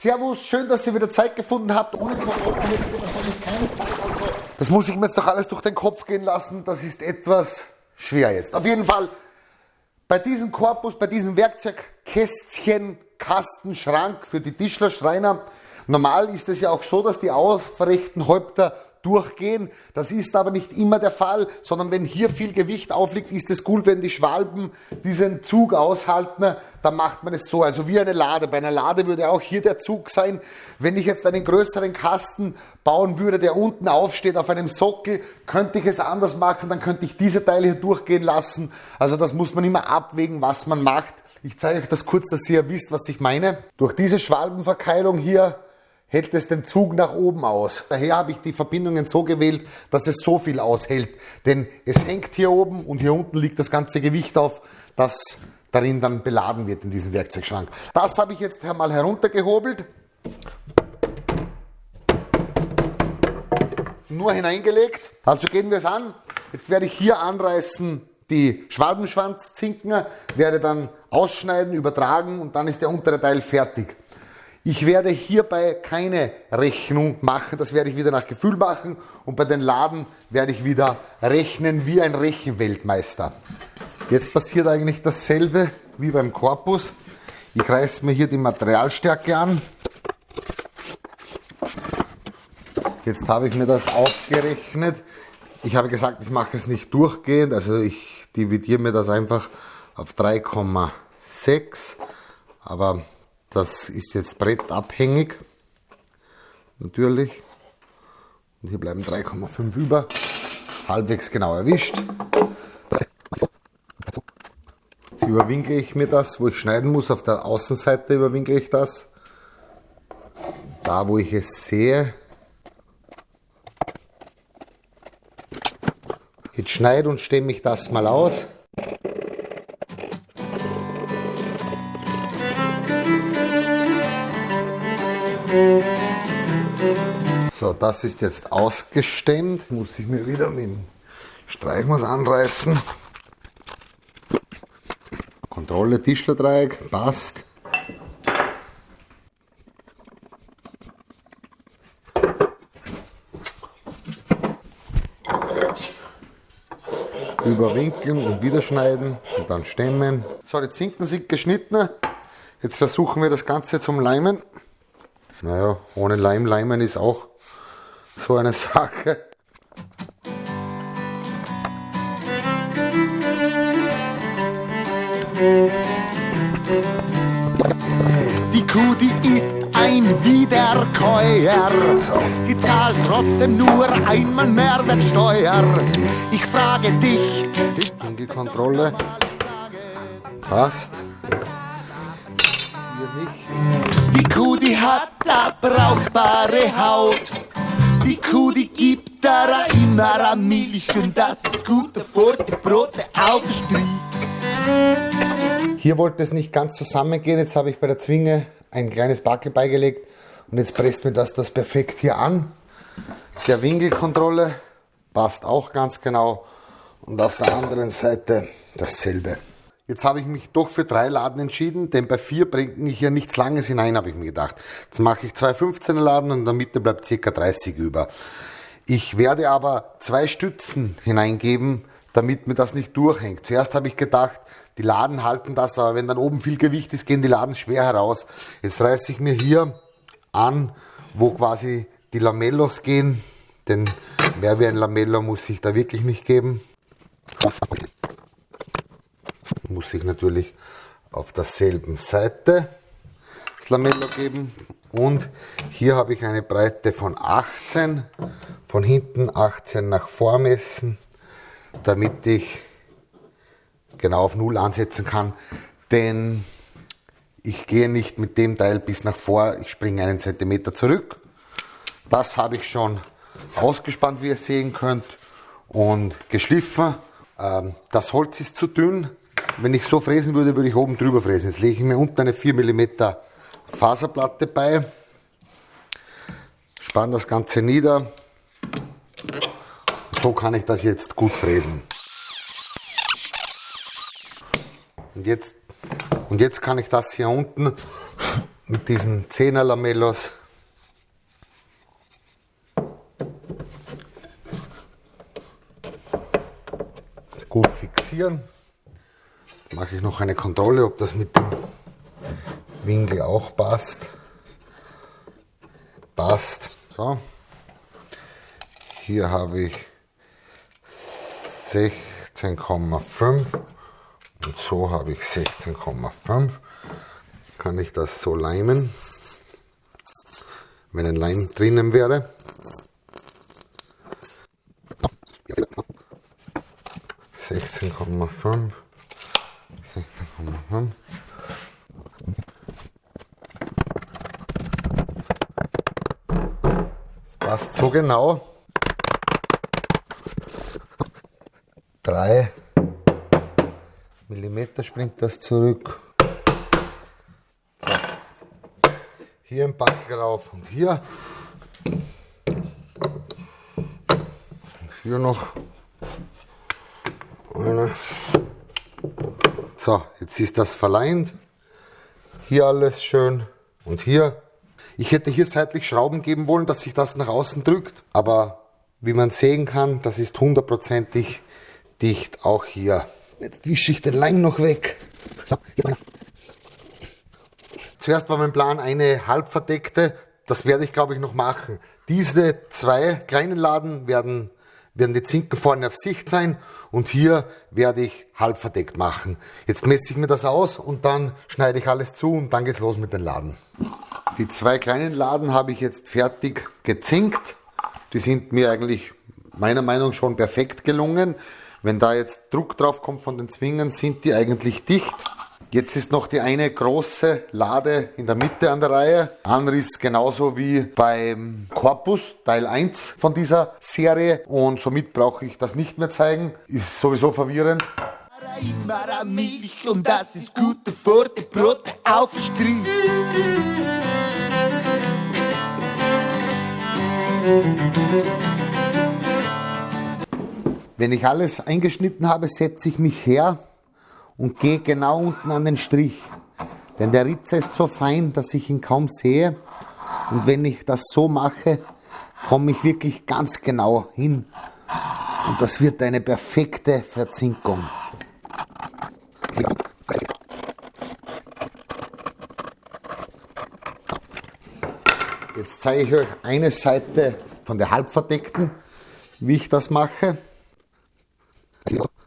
Servus, schön, dass ihr wieder Zeit gefunden habt. Ohne Kontrolle hättet ihr wahrscheinlich keine Zeit. Also, das muss ich mir jetzt doch alles durch den Kopf gehen lassen. Das ist etwas schwer jetzt. Auf jeden Fall, bei diesem Korpus, bei diesem Werkzeugkästchen, Kasten, Schrank für die Tischler, Schreiner, normal ist es ja auch so, dass die aufrechten Häupter durchgehen. Das ist aber nicht immer der Fall, sondern wenn hier viel Gewicht aufliegt, ist es gut, wenn die Schwalben diesen Zug aushalten, dann macht man es so, also wie eine Lade. Bei einer Lade würde auch hier der Zug sein. Wenn ich jetzt einen größeren Kasten bauen würde, der unten aufsteht auf einem Sockel, könnte ich es anders machen, dann könnte ich diese Teile hier durchgehen lassen. Also das muss man immer abwägen, was man macht. Ich zeige euch das kurz, dass ihr wisst, was ich meine. Durch diese Schwalbenverkeilung hier hält es den Zug nach oben aus. Daher habe ich die Verbindungen so gewählt, dass es so viel aushält. Denn es hängt hier oben und hier unten liegt das ganze Gewicht auf, das darin dann beladen wird in diesem Werkzeugschrank. Das habe ich jetzt einmal heruntergehobelt. Nur hineingelegt. Also gehen wir es an. Jetzt werde ich hier anreißen die Schwalbenschwanzzinken, werde dann ausschneiden, übertragen und dann ist der untere Teil fertig. Ich werde hierbei keine Rechnung machen, das werde ich wieder nach Gefühl machen und bei den Laden werde ich wieder rechnen wie ein Rechenweltmeister. Jetzt passiert eigentlich dasselbe wie beim Korpus. Ich reiße mir hier die Materialstärke an. Jetzt habe ich mir das aufgerechnet. Ich habe gesagt, ich mache es nicht durchgehend, also ich dividiere mir das einfach auf 3,6, aber das ist jetzt brettabhängig, natürlich. Und hier bleiben 3,5 über, halbwegs genau erwischt. Jetzt überwinkle ich mir das, wo ich schneiden muss, auf der Außenseite überwinkle ich das. Da, wo ich es sehe. Jetzt schneide und stemme ich das mal aus. So, das ist jetzt ausgestemmt. Muss ich mir wieder mit dem Streichmaß anreißen. Kontrolle Tischlerdreieck, passt. Überwinkeln und wieder schneiden und dann stemmen. So, die Zinken sind geschnitten. Jetzt versuchen wir das Ganze zum Leimen. Naja, ohne Leim leimen ist auch so eine Sache. Die Kuh, die ist ein Wiederkäuer. Sie zahlt trotzdem nur einmal Mehrwertsteuer. Ich frage dich, ist Winkelkontrolle passt. Die Kuh, die hat da brauchbare Haut. Kuh, die gibt da immer an Milch und das ist gute vor die Brote auf der Street. Hier wollte es nicht ganz zusammengehen. Jetzt habe ich bei der Zwinge ein kleines Backel beigelegt und jetzt presst mir das das perfekt hier an. Der Winkelkontrolle passt auch ganz genau und auf der anderen Seite dasselbe. Jetzt habe ich mich doch für drei Laden entschieden, denn bei vier bringt mich ja nichts Langes hinein, habe ich mir gedacht. Jetzt mache ich zwei 15er Laden und in der Mitte bleibt circa 30 über. Ich werde aber zwei Stützen hineingeben, damit mir das nicht durchhängt. Zuerst habe ich gedacht, die Laden halten das, aber wenn dann oben viel Gewicht ist, gehen die Laden schwer heraus. Jetzt reiße ich mir hier an, wo quasi die Lamellos gehen, denn mehr wie ein Lamello muss ich da wirklich nicht geben muss ich natürlich auf derselben Seite das Lamello geben. Und hier habe ich eine Breite von 18, von hinten 18 nach vor messen, damit ich genau auf 0 ansetzen kann. Denn ich gehe nicht mit dem Teil bis nach vor, ich springe einen Zentimeter zurück. Das habe ich schon ausgespannt, wie ihr sehen könnt, und geschliffen. Ähm, das Holz ist zu dünn, wenn ich so fräsen würde, würde ich oben drüber fräsen. Jetzt lege ich mir unten eine 4 mm Faserplatte bei, spanne das Ganze nieder. So kann ich das jetzt gut fräsen. Und jetzt, und jetzt kann ich das hier unten mit diesen 10er Lamellos gut fixieren. Mache ich noch eine Kontrolle, ob das mit dem Winkel auch passt. Passt. So. Hier habe ich 16,5 und so habe ich 16,5. Kann ich das so leimen, wenn ein Leim drinnen wäre. 16,5. 16,5. Das passt so genau. 3 mm springt das zurück. So. Hier ein Backel rauf und hier. Und hier noch eine. So, jetzt ist das verleint. Hier alles schön und hier. Ich hätte hier seitlich Schrauben geben wollen, dass sich das nach außen drückt. Aber wie man sehen kann, das ist hundertprozentig dicht, auch hier. Jetzt wische ich den Leim noch weg. So, hier Zuerst war mein Plan eine halbverdeckte, das werde ich glaube ich noch machen. Diese zwei kleinen Laden werden, werden die Zinken vorne auf Sicht sein und hier werde ich halb verdeckt machen. Jetzt messe ich mir das aus und dann schneide ich alles zu und dann geht's los mit den Laden. Die zwei kleinen Laden habe ich jetzt fertig gezinkt. Die sind mir eigentlich meiner Meinung nach schon perfekt gelungen. Wenn da jetzt Druck drauf kommt von den Zwingen, sind die eigentlich dicht. Jetzt ist noch die eine große Lade in der Mitte an der Reihe. Anriss genauso wie beim Corpus Teil 1 von dieser Serie und somit brauche ich das nicht mehr zeigen. Ist sowieso verwirrend. Immer Milch und das ist gute für die Brote auf Strich. Wenn ich alles eingeschnitten habe, setze ich mich her und gehe genau unten an den Strich. Denn der Ritzer ist so fein, dass ich ihn kaum sehe. Und wenn ich das so mache, komme ich wirklich ganz genau hin. Und das wird eine perfekte Verzinkung. Jetzt zeige ich euch eine Seite von der halbverdeckten, wie ich das mache. Und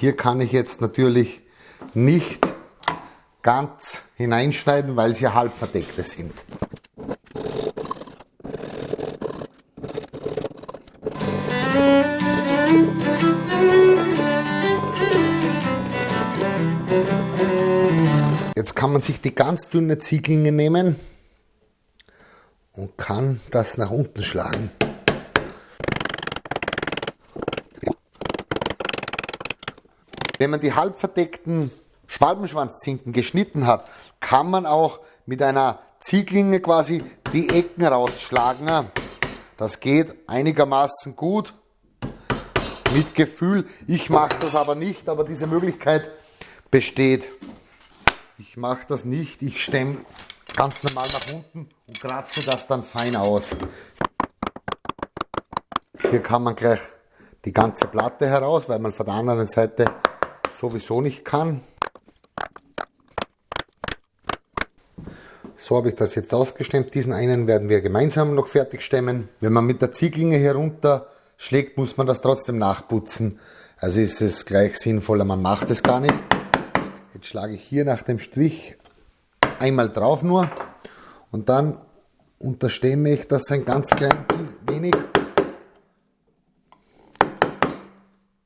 hier kann ich jetzt natürlich nicht ganz hineinschneiden, weil sie halbverdeckte sind. Jetzt kann man sich die ganz dünne Zieglinge nehmen und kann das nach unten schlagen. Wenn man die halbverdeckten Schwalbenschwanzzinken geschnitten hat, kann man auch mit einer Zieglinge quasi die Ecken rausschlagen. Das geht einigermaßen gut mit Gefühl. Ich mache das aber nicht, aber diese Möglichkeit besteht. Ich mache das nicht, ich stemme ganz normal nach unten und kratze das dann fein aus. Hier kann man gleich die ganze Platte heraus, weil man von der anderen Seite sowieso nicht kann. So habe ich das jetzt ausgestemmt. Diesen einen werden wir gemeinsam noch fertig stemmen. Wenn man mit der Zieglinge herunter schlägt, muss man das trotzdem nachputzen. Also ist es gleich sinnvoller, man macht es gar nicht. Jetzt schlage ich hier nach dem Strich einmal drauf nur und dann unterstemme ich das ein ganz klein wenig,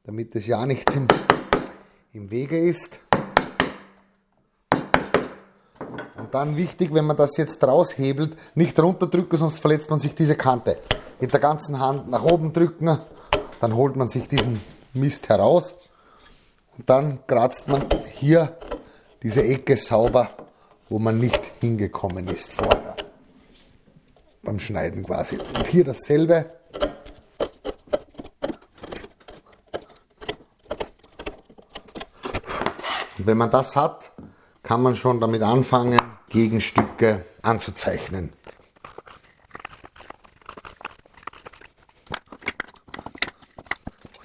damit es ja nichts im, im Wege ist. Und dann wichtig, wenn man das jetzt raushebelt, nicht runterdrücken, sonst verletzt man sich diese Kante. Mit der ganzen Hand nach oben drücken, dann holt man sich diesen Mist heraus und dann kratzt man hier diese Ecke sauber wo man nicht hingekommen ist vorher. Beim Schneiden quasi. Und hier dasselbe. Wenn man das hat, kann man schon damit anfangen, Gegenstücke anzuzeichnen.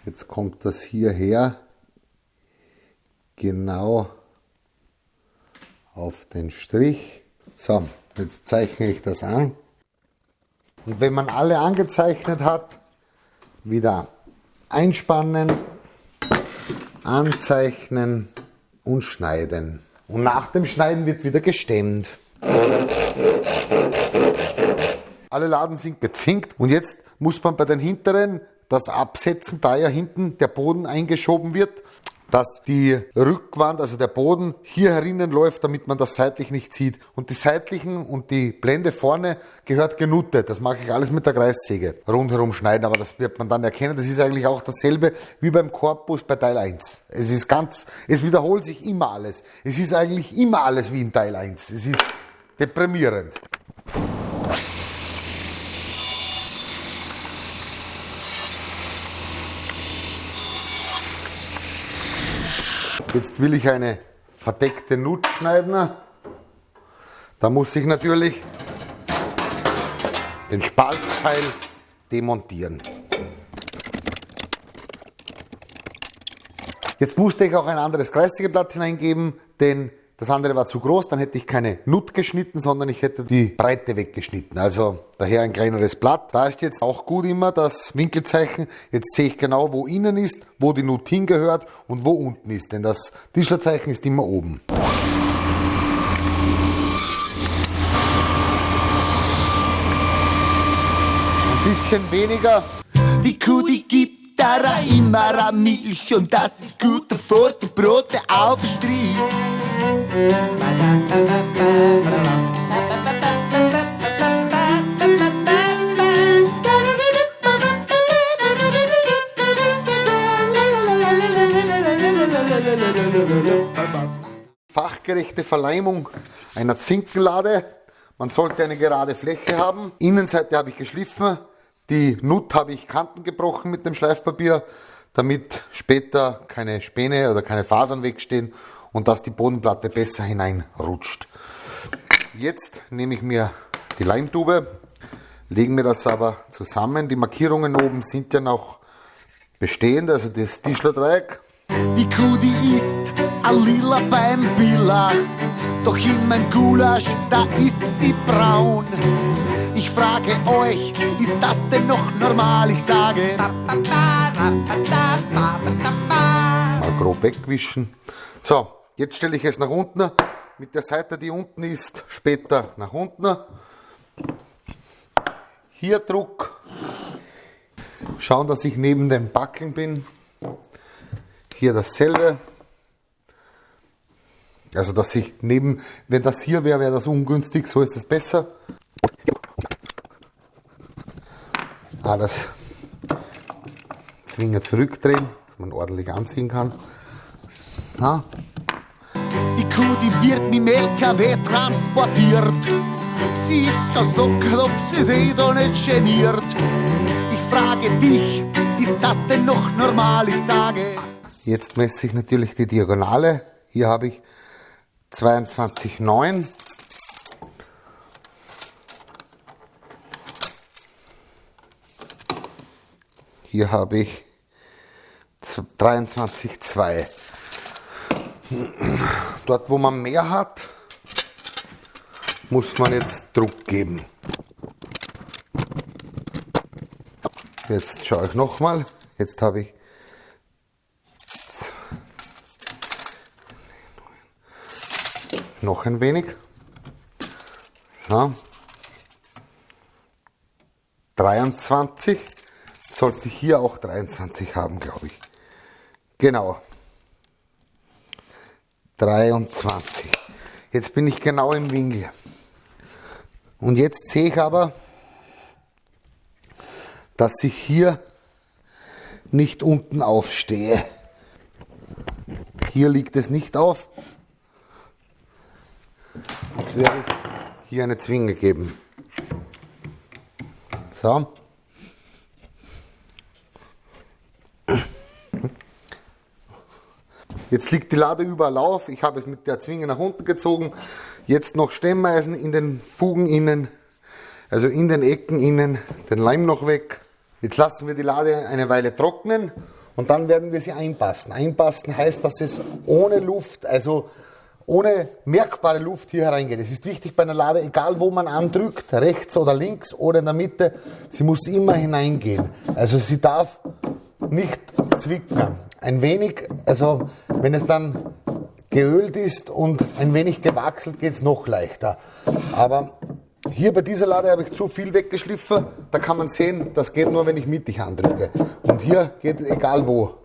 Jetzt kommt das hierher genau auf den Strich. So, jetzt zeichne ich das an. Und wenn man alle angezeichnet hat, wieder einspannen, anzeichnen und schneiden. Und nach dem Schneiden wird wieder gestemmt. Alle Laden sind gezinkt und jetzt muss man bei den hinteren das absetzen, da ja hinten der Boden eingeschoben wird dass die Rückwand, also der Boden hier herinnen läuft, damit man das seitlich nicht sieht. Und die seitlichen und die Blende vorne gehört genuttet. Das mache ich alles mit der Kreissäge. Rundherum schneiden, aber das wird man dann erkennen. Das ist eigentlich auch dasselbe wie beim Korpus bei Teil 1. Es ist ganz, es wiederholt sich immer alles. Es ist eigentlich immer alles wie in Teil 1. Es ist deprimierend. Jetzt will ich eine verdeckte Nut schneiden. Da muss ich natürlich den Spaltteil demontieren. Jetzt musste ich auch ein anderes Kreissägeblatt hineingeben, denn das andere war zu groß, dann hätte ich keine Nut geschnitten, sondern ich hätte die Breite weggeschnitten. Also daher ein kleineres Blatt. Da ist jetzt auch gut immer das Winkelzeichen. Jetzt sehe ich genau, wo innen ist, wo die Nut hingehört und wo unten ist. Denn das Tischlerzeichen ist immer oben. Ein bisschen weniger. Die Kuh, die gibt da immer Milch und das ist gut, bevor die Brote aufstrich. Fachgerechte Verleimung einer Zinkenlade. Man sollte eine gerade Fläche haben. Innenseite habe ich geschliffen. Die Nut habe ich Kanten gebrochen mit dem Schleifpapier, damit später keine Späne oder keine Fasern wegstehen und dass die Bodenplatte besser hineinrutscht. Jetzt nehme ich mir die Leimtube, legen mir das aber zusammen. Die Markierungen oben sind ja noch bestehend, also das Tischlerdreieck. Die Kuh, die ist a lila beim Billa, doch in meinem Gulasch, da ist sie braun. Ich frage euch, ist das denn noch normal? Ich sage, mal grob wegwischen. So, Jetzt stelle ich es nach unten, mit der Seite, die unten ist, später nach unten. Hier Druck. Schauen, dass ich neben dem Backeln bin. Hier dasselbe. Also, dass ich neben, wenn das hier wäre, wäre das ungünstig, so ist es besser. Alles Finger zurückdrehen, dass man ordentlich anziehen kann. So. Kuh, die wird mit dem LKW transportiert. Sie ist ganz locker, ob sie wieder nicht geniert. Ich frage dich, ist das denn noch normal? Ich sage. Jetzt messe ich natürlich die Diagonale. Hier habe ich 22,9. Hier habe ich 23,2. Dort, wo man mehr hat, muss man jetzt Druck geben. Jetzt schaue ich nochmal. Jetzt habe ich noch ein wenig. So. 23. Sollte ich hier auch 23 haben, glaube ich. Genau. 23. Jetzt bin ich genau im Winkel. Und jetzt sehe ich aber, dass ich hier nicht unten aufstehe. Hier liegt es nicht auf. Jetzt werde ich hier eine Zwinge geben. So. Jetzt liegt die Lade überall auf. Ich habe es mit der Zwinge nach unten gezogen. Jetzt noch Stemmeisen in den Fugen innen, also in den Ecken innen, den Leim noch weg. Jetzt lassen wir die Lade eine Weile trocknen und dann werden wir sie einpassen. Einpassen heißt, dass es ohne Luft, also ohne merkbare Luft hier hereingeht. Es ist wichtig bei einer Lade, egal wo man andrückt, rechts oder links oder in der Mitte, sie muss immer hineingehen. Also sie darf nicht zwicken. Ein wenig, also wenn es dann geölt ist und ein wenig gewachselt, geht es noch leichter. Aber hier bei dieser Lade habe ich zu viel weggeschliffen. Da kann man sehen, das geht nur, wenn ich mittig andrücke. Und hier geht es egal wo.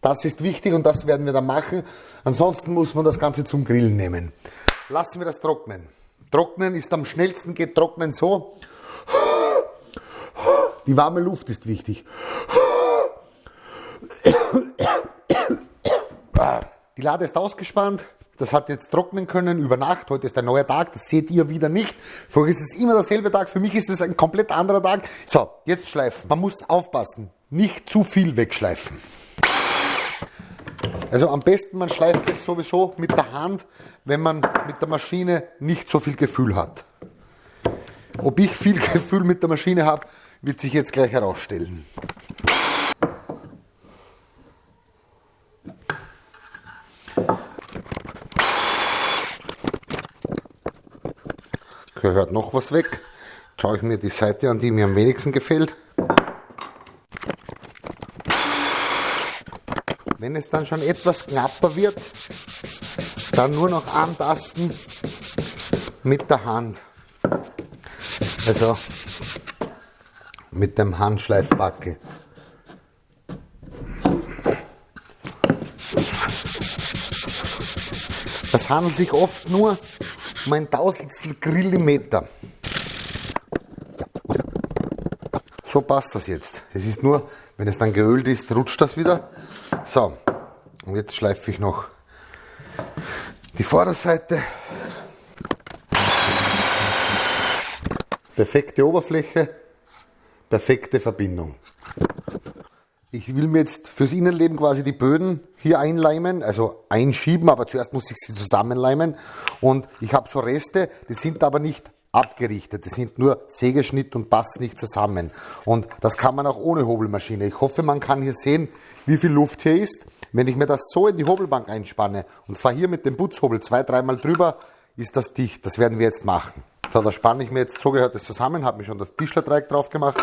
Das ist wichtig und das werden wir dann machen. Ansonsten muss man das Ganze zum Grillen nehmen. Lassen wir das trocknen. Trocknen ist am schnellsten, geht trocknen so. Die warme Luft ist wichtig. Die Lade ist ausgespannt. Das hat jetzt trocknen können über Nacht. Heute ist ein neuer Tag. Das seht ihr wieder nicht. Für euch ist es immer derselbe Tag. Für mich ist es ein komplett anderer Tag. So, jetzt schleifen. Man muss aufpassen. Nicht zu viel wegschleifen. Also am besten man schleift es sowieso mit der Hand, wenn man mit der Maschine nicht so viel Gefühl hat. Ob ich viel Gefühl mit der Maschine habe, wird sich jetzt gleich herausstellen. Gehört noch was weg. Jetzt schaue ich mir die Seite an, die mir am wenigsten gefällt. Wenn es dann schon etwas knapper wird, dann nur noch antasten mit der Hand. Also mit dem Handschleifbackel. Das handelt sich oft nur um ein Tausendstel Grillimeter. So passt das jetzt. Es ist nur, wenn es dann geölt ist, rutscht das wieder. So, und jetzt schleife ich noch die Vorderseite. Perfekte Oberfläche, perfekte Verbindung. Ich will mir jetzt fürs Innenleben quasi die Böden hier einleimen, also einschieben, aber zuerst muss ich sie zusammenleimen. Und ich habe so Reste, die sind aber nicht abgerichtet. Die sind nur Sägeschnitt und passen nicht zusammen. Und das kann man auch ohne Hobelmaschine. Ich hoffe, man kann hier sehen, wie viel Luft hier ist. Wenn ich mir das so in die Hobelbank einspanne und fahre hier mit dem Putzhobel zwei, dreimal drüber, ist das dicht. Das werden wir jetzt machen. So, da spanne ich mir jetzt, so gehört es zusammen, habe mir schon das Tischlerdreieck drauf gemacht.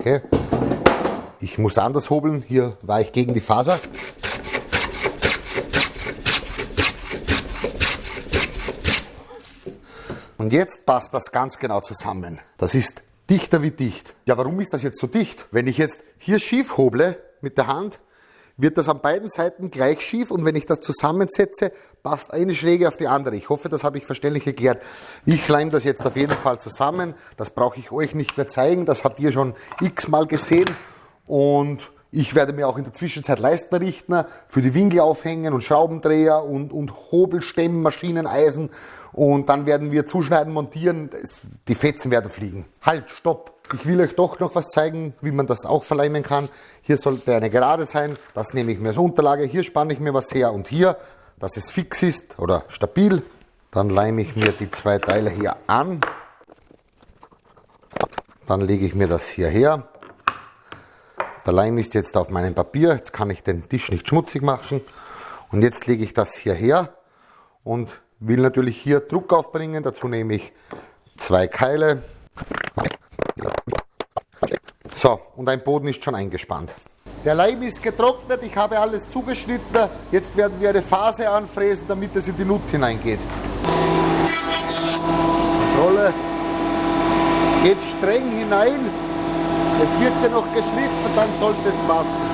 Okay. Ich muss anders hobeln. Hier war ich gegen die Faser. Und jetzt passt das ganz genau zusammen. Das ist dichter wie dicht. Ja, warum ist das jetzt so dicht? Wenn ich jetzt hier schief hoble mit der Hand, wird das an beiden Seiten gleich schief und wenn ich das zusammensetze, passt eine Schräge auf die andere. Ich hoffe, das habe ich verständlich erklärt. Ich leime das jetzt auf jeden Fall zusammen. Das brauche ich euch nicht mehr zeigen. Das habt ihr schon x-mal gesehen und ich werde mir auch in der Zwischenzeit Leistnerrichtner für die Winkel aufhängen und Schraubendreher und, und Hobelstämmen, Maschinen, Eisen. Und dann werden wir zuschneiden, montieren. Die Fetzen werden fliegen. Halt, stopp. Ich will euch doch noch was zeigen, wie man das auch verleimen kann. Hier sollte eine Gerade sein. Das nehme ich mir als Unterlage. Hier spanne ich mir was her und hier, dass es fix ist oder stabil. Dann leime ich mir die zwei Teile hier an. Dann lege ich mir das hier her. Der Leim ist jetzt auf meinem Papier, jetzt kann ich den Tisch nicht schmutzig machen. Und jetzt lege ich das hierher und will natürlich hier Druck aufbringen. Dazu nehme ich zwei Keile. So, und ein Boden ist schon eingespannt. Der Leim ist getrocknet, ich habe alles zugeschnitten. Jetzt werden wir eine Phase anfräsen, damit es in die Nut hineingeht. Rolle geht streng hinein. Es wird ja noch geschliffen, dann sollte es passen.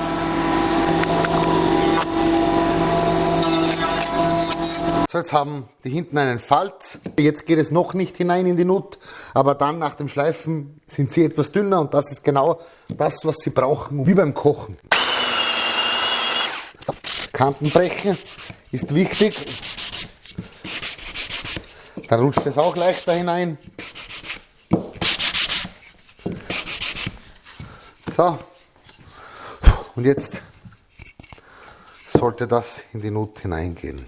So, jetzt haben die hinten einen Falz. Jetzt geht es noch nicht hinein in die Nut, aber dann nach dem Schleifen sind sie etwas dünner und das ist genau das, was sie brauchen, wie beim Kochen. Kanten brechen ist wichtig. Dann rutscht es auch leichter hinein. So. Und jetzt sollte das in die Nut hineingehen.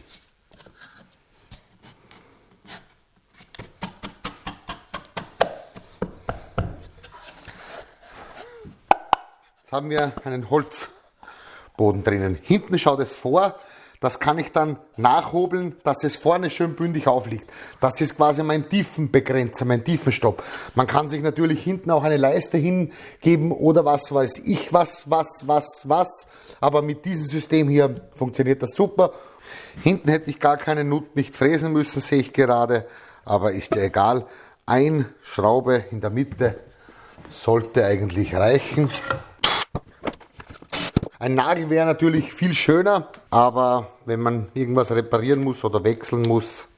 Jetzt haben wir einen Holzboden drinnen. Hinten schaut es vor, das kann ich dann nachhobeln, dass es vorne schön bündig aufliegt. Das ist quasi mein Tiefenbegrenzer, mein Tiefenstopp. Man kann sich natürlich hinten auch eine Leiste hingeben oder was weiß ich, was, was, was, was. Aber mit diesem System hier funktioniert das super. Hinten hätte ich gar keine Nut nicht fräsen müssen, sehe ich gerade. Aber ist ja egal. Ein Schraube in der Mitte sollte eigentlich reichen. Ein Nagel wäre natürlich viel schöner, aber wenn man irgendwas reparieren muss oder wechseln muss,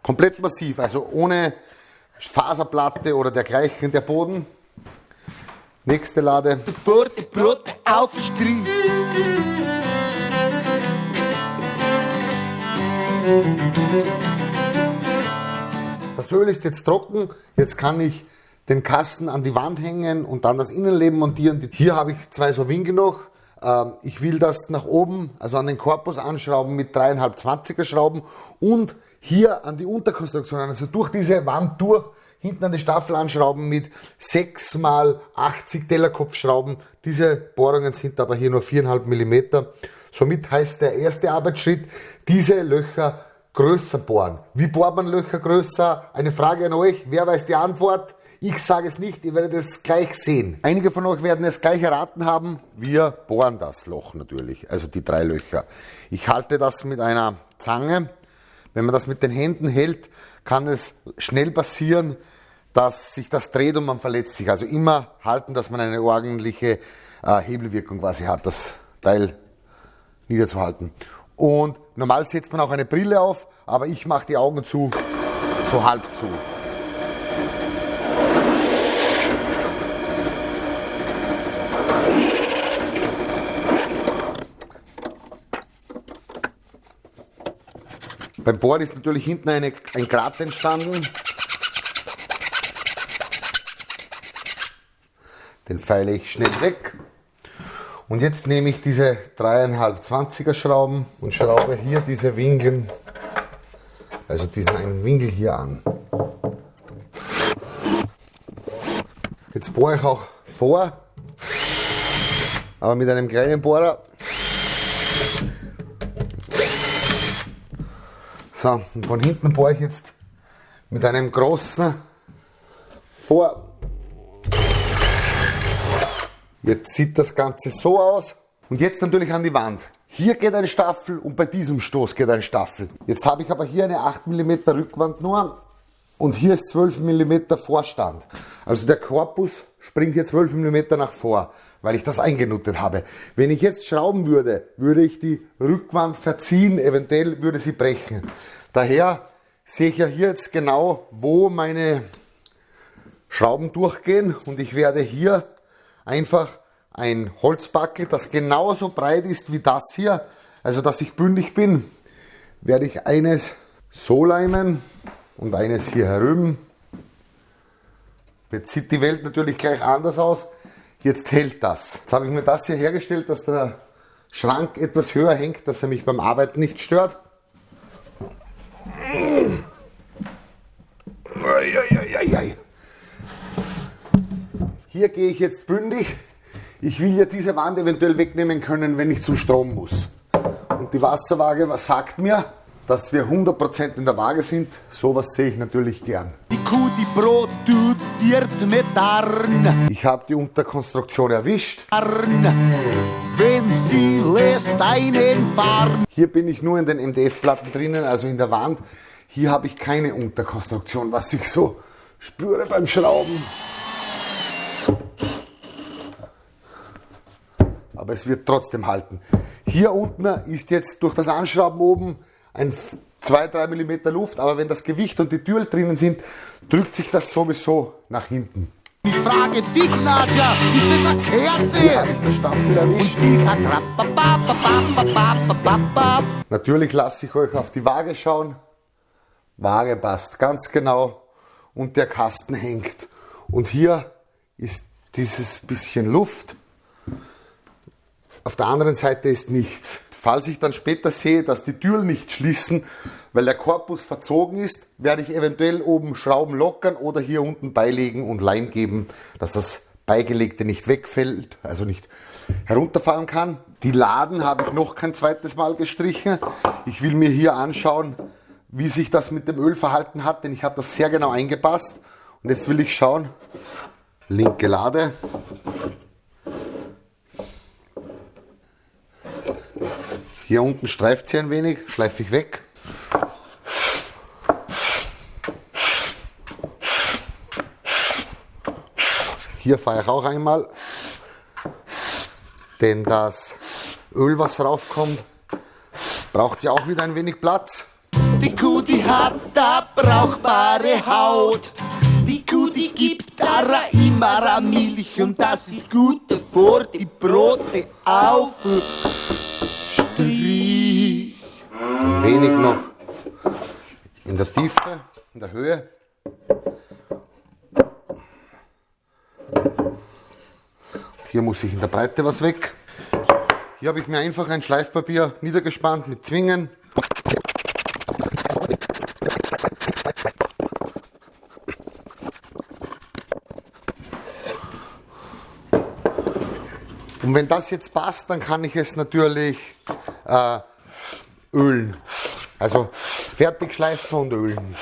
komplett massiv, also ohne Faserplatte oder dergleichen der Boden. Nächste Lade. Voor het brood aufschrie. Das Öl ist jetzt trocken, jetzt kann ich den Kasten an die Wand hängen und dann das Innenleben montieren. Hier habe ich zwei so Winkel noch. Ähm, ich will das nach oben, also an den Korpus anschrauben mit 3,5 20er Schrauben und hier an die Unterkonstruktion, also durch diese Wand durch, hinten an die Staffel anschrauben mit 6 mal 80 Tellerkopfschrauben. Diese Bohrungen sind aber hier nur 4,5 mm. Somit heißt der erste Arbeitsschritt, diese Löcher größer bohren. Wie bohrt man Löcher größer? Eine Frage an euch. Wer weiß die Antwort? Ich sage es nicht, ihr werdet es gleich sehen. Einige von euch werden es gleich erraten haben. Wir bohren das Loch natürlich, also die drei Löcher. Ich halte das mit einer Zange. Wenn man das mit den Händen hält, kann es schnell passieren, dass sich das dreht und man verletzt sich. Also immer halten, dass man eine ordentliche äh, Hebelwirkung quasi hat, das Teil niederzuhalten. Und normal setzt man auch eine Brille auf, aber ich mache die Augen zu, so halb zu. Beim Bohren ist natürlich hinten eine, ein Grat entstanden. Den feile ich schnell weg. Und jetzt nehme ich diese 3,5 20er Schrauben und schraube hier diese Winkel, also diesen einen Winkel hier an. Jetzt bohre ich auch vor, aber mit einem kleinen Bohrer. So, und von hinten bohre ich jetzt mit einem großen vor. Jetzt sieht das Ganze so aus. Und jetzt natürlich an die Wand. Hier geht ein Staffel und bei diesem Stoß geht ein Staffel. Jetzt habe ich aber hier eine 8 mm Rückwand nur und hier ist 12 mm Vorstand. Also der Korpus springt hier 12 mm nach vor, weil ich das eingenuttet habe. Wenn ich jetzt schrauben würde, würde ich die Rückwand verziehen, eventuell würde sie brechen. Daher sehe ich ja hier jetzt genau, wo meine Schrauben durchgehen und ich werde hier einfach ein Holzbackel, das genauso breit ist wie das hier, also dass ich bündig bin, werde ich eines so leimen und eines hier herüben. Jetzt sieht die Welt natürlich gleich anders aus. Jetzt hält das. Jetzt habe ich mir das hier hergestellt, dass der Schrank etwas höher hängt, dass er mich beim Arbeiten nicht stört. Hier gehe ich jetzt bündig. Ich will ja diese Wand eventuell wegnehmen können, wenn ich zum Strom muss. Und die Wasserwaage sagt mir, dass wir 100% in der Waage sind. Sowas sehe ich natürlich gern. Die Kuh, die Brot duziert mit Arn. Ich habe die Unterkonstruktion erwischt. Arn. Wenn sie lässt einen fahren. Hier bin ich nur in den MDF-Platten drinnen, also in der Wand. Hier habe ich keine Unterkonstruktion, was ich so spüre beim Schrauben. aber es wird trotzdem halten. Hier unten ist jetzt durch das Anschrauben oben ein 2-3 mm Luft, aber wenn das Gewicht und die Tür drinnen sind, drückt sich das sowieso nach hinten. Ich frage dich, Nadja, ist das eine Kerze? Hier habe ich den Staffel erwischt. Und sie sagt Natürlich lasse ich euch auf die Waage schauen. Waage passt ganz genau und der Kasten hängt. Und hier ist dieses bisschen Luft. Auf der anderen Seite ist nichts. Falls ich dann später sehe, dass die Türen nicht schließen, weil der Korpus verzogen ist, werde ich eventuell oben Schrauben lockern oder hier unten beilegen und Leim geben, dass das Beigelegte nicht wegfällt, also nicht herunterfallen kann. Die Laden habe ich noch kein zweites Mal gestrichen. Ich will mir hier anschauen, wie sich das mit dem Öl verhalten hat, denn ich habe das sehr genau eingepasst. Und jetzt will ich schauen, linke Lade. Hier unten streift sie ein wenig, schleife ich weg. Hier fahre ich auch einmal, denn das Öl, was raufkommt, braucht ja auch wieder ein wenig Platz. Die Kuh, die hat da brauchbare Haut. Die Kuh, die gibt da immer Milch und das ist gut, bevor die Brote auf Strich. Ein wenig noch in der Tiefe, in der Höhe. Hier muss ich in der Breite was weg. Hier habe ich mir einfach ein Schleifpapier niedergespannt mit Zwingen. Und wenn das jetzt passt, dann kann ich es natürlich äh, ölen. Also fertig schleifen und ölen.